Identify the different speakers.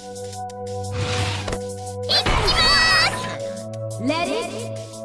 Speaker 1: きますレディー